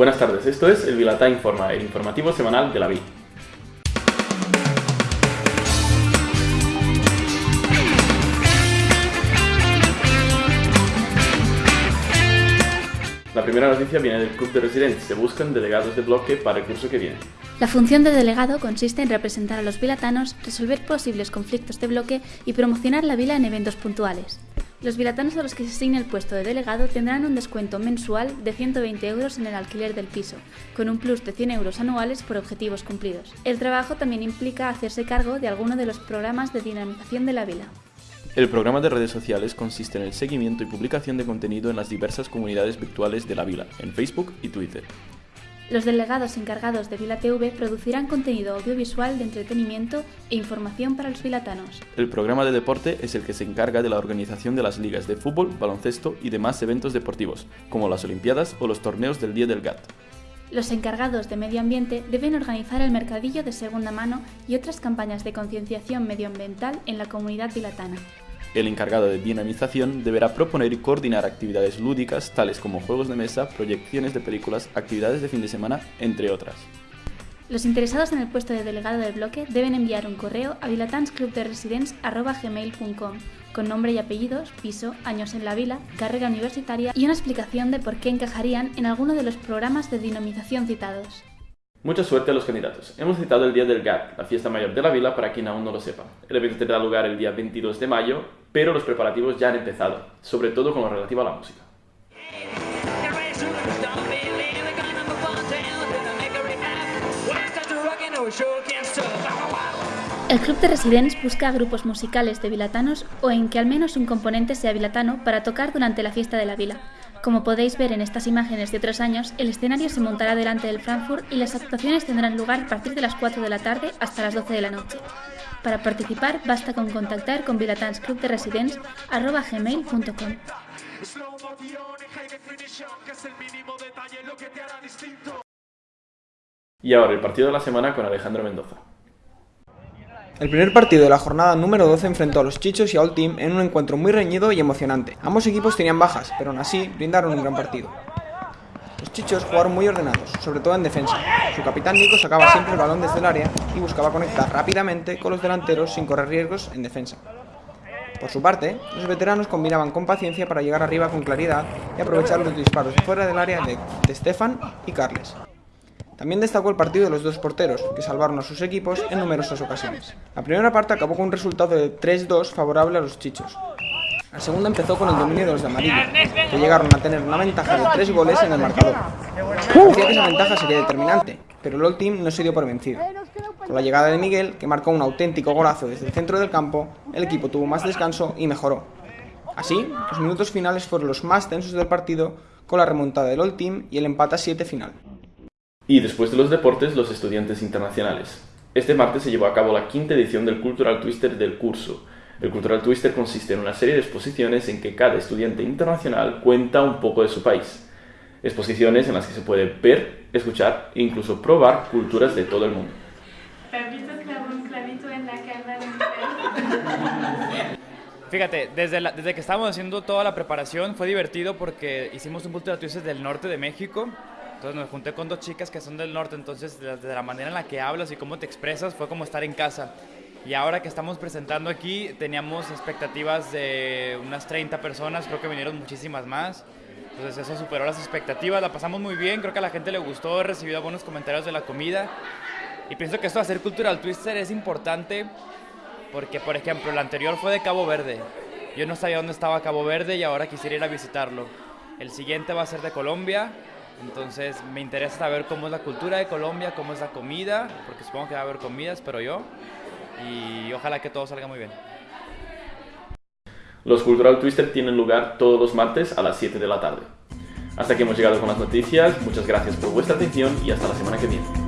Buenas tardes, esto es el Vilatá Informa, el informativo semanal de la VI. La primera noticia viene del Club de Residentes. Se buscan delegados de bloque para el curso que viene. La función de delegado consiste en representar a los vilatanos, resolver posibles conflictos de bloque y promocionar la vila en eventos puntuales. Los vilatanos a los que se asigne el puesto de delegado tendrán un descuento mensual de 120 euros en el alquiler del piso, con un plus de 100 euros anuales por objetivos cumplidos. El trabajo también implica hacerse cargo de alguno de los programas de dinamización de la vila. El programa de redes sociales consiste en el seguimiento y publicación de contenido en las diversas comunidades virtuales de la vila, en Facebook y Twitter. Los delegados encargados de Vila TV producirán contenido audiovisual de entretenimiento e información para los vilatanos. El programa de deporte es el que se encarga de la organización de las ligas de fútbol, baloncesto y demás eventos deportivos, como las Olimpiadas o los torneos del Día del GAT. Los encargados de medio ambiente deben organizar el mercadillo de segunda mano y otras campañas de concienciación medioambiental en la comunidad vilatana. El encargado de dinamización deberá proponer y coordinar actividades lúdicas tales como juegos de mesa, proyecciones de películas, actividades de fin de semana, entre otras. Los interesados en el puesto de delegado del bloque deben enviar un correo a vilatansclubderesidents.gmail.com con nombre y apellidos, piso, años en la vila, carrera universitaria y una explicación de por qué encajarían en alguno de los programas de dinamización citados. Mucha suerte a los candidatos. Hemos citado el Día del GAT, la fiesta mayor de la vila para quien aún no lo sepa. El evento tendrá lugar el día 22 de mayo, pero los preparativos ya han empezado, sobre todo con lo relativo a la música. El Club de Residents busca grupos musicales de vilatanos o en que al menos un componente sea vilatano para tocar durante la fiesta de la vila. Como podéis ver en estas imágenes de otros años, el escenario se montará delante del Frankfurt y las actuaciones tendrán lugar a partir de las 4 de la tarde hasta las 12 de la noche. Para participar basta con contactar con Vilatans Club de gmail.com. Y ahora el partido de la semana con Alejandro Mendoza. El primer partido de la jornada número 12 enfrentó a los Chichos y a All Team en un encuentro muy reñido y emocionante. Ambos equipos tenían bajas, pero aún así brindaron un gran partido. Los Chichos jugaron muy ordenados, sobre todo en defensa. Su capitán Nico sacaba siempre el balón desde el área y buscaba conectar rápidamente con los delanteros sin correr riesgos en defensa. Por su parte, los veteranos combinaban con paciencia para llegar arriba con claridad y aprovechar los disparos fuera del área de, de Stefan y Carles. También destacó el partido de los dos porteros, que salvaron a sus equipos en numerosas ocasiones. La primera parte acabó con un resultado de 3-2 favorable a los chichos. La segunda empezó con el dominio de los de amarillo, que llegaron a tener una ventaja de 3 goles en el marcador. Parecía que esa ventaja sería determinante, pero el All Team no se dio por vencido. Con la llegada de Miguel, que marcó un auténtico golazo desde el centro del campo, el equipo tuvo más descanso y mejoró. Así, los minutos finales fueron los más tensos del partido, con la remontada del All Team y el empate a 7 final. Y después de los deportes, los estudiantes internacionales. Este martes se llevó a cabo la quinta edición del Cultural Twister del curso. El Cultural Twister consiste en una serie de exposiciones en que cada estudiante internacional cuenta un poco de su país. Exposiciones en las que se puede ver, escuchar e incluso probar culturas de todo el mundo. Fíjate, desde, desde que estábamos haciendo toda la preparación fue divertido porque hicimos un Cultural Twister del norte de México entonces me junté con dos chicas que son del norte, entonces de la manera en la que hablas y cómo te expresas fue como estar en casa. Y ahora que estamos presentando aquí, teníamos expectativas de unas 30 personas, creo que vinieron muchísimas más. Entonces eso superó las expectativas, la pasamos muy bien, creo que a la gente le gustó, he recibido buenos comentarios de la comida. Y pienso que esto de hacer Cultural Twister es importante porque, por ejemplo, el anterior fue de Cabo Verde. Yo no sabía dónde estaba Cabo Verde y ahora quisiera ir a visitarlo. El siguiente va a ser de Colombia entonces me interesa saber cómo es la cultura de Colombia, cómo es la comida, porque supongo que va a haber comidas, espero yo. Y ojalá que todo salga muy bien. Los Cultural Twister tienen lugar todos los martes a las 7 de la tarde. Hasta aquí hemos llegado con las noticias, muchas gracias por vuestra atención y hasta la semana que viene.